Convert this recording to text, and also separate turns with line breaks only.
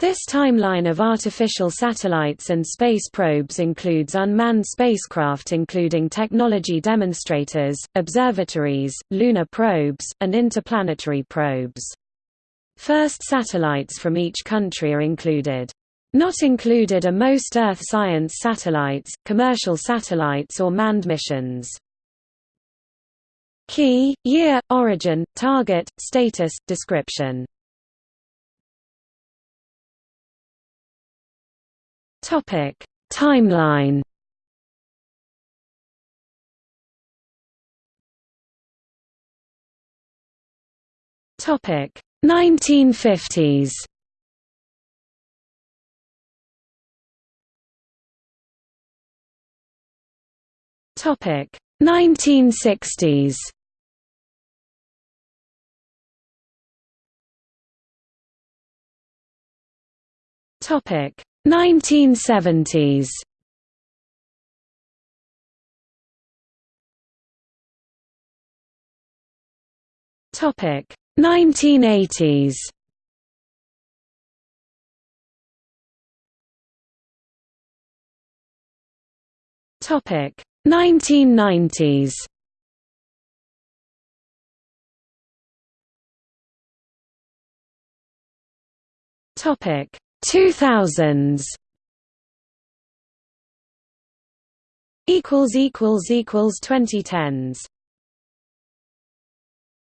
This timeline of artificial satellites and space probes includes unmanned spacecraft including technology demonstrators, observatories, lunar probes, and interplanetary probes. First satellites from each country are included. Not included are most Earth science satellites, commercial satellites or manned missions. Key, year, origin, target, status, description Topic: Timeline. Topic: 1950s. Topic: 1960s. Topic 1970s Topic 1980s Topic 1990s Topic 2000s equals equals equals 2010s